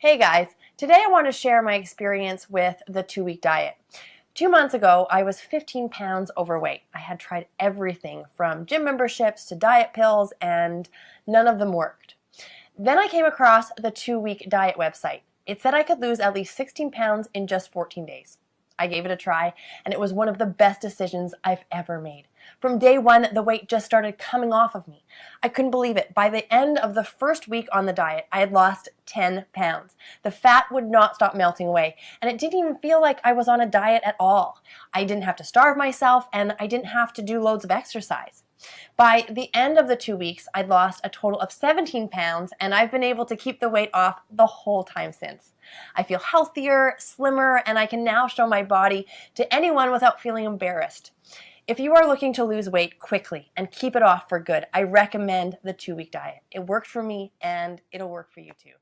Hey guys, today I want to share my experience with the two-week diet. Two months ago, I was 15 pounds overweight. I had tried everything from gym memberships to diet pills and none of them worked. Then I came across the two-week diet website. It said I could lose at least 16 pounds in just 14 days. I gave it a try, and it was one of the best decisions I've ever made. From day one, the weight just started coming off of me. I couldn't believe it. By the end of the first week on the diet, I had lost 10 pounds. The fat would not stop melting away, and it didn't even feel like I was on a diet at all. I didn't have to starve myself, and I didn't have to do loads of exercise. By the end of the two weeks, I'd lost a total of 17 pounds and I've been able to keep the weight off the whole time since. I feel healthier, slimmer, and I can now show my body to anyone without feeling embarrassed. If you are looking to lose weight quickly and keep it off for good, I recommend the two-week diet. It worked for me and it'll work for you too.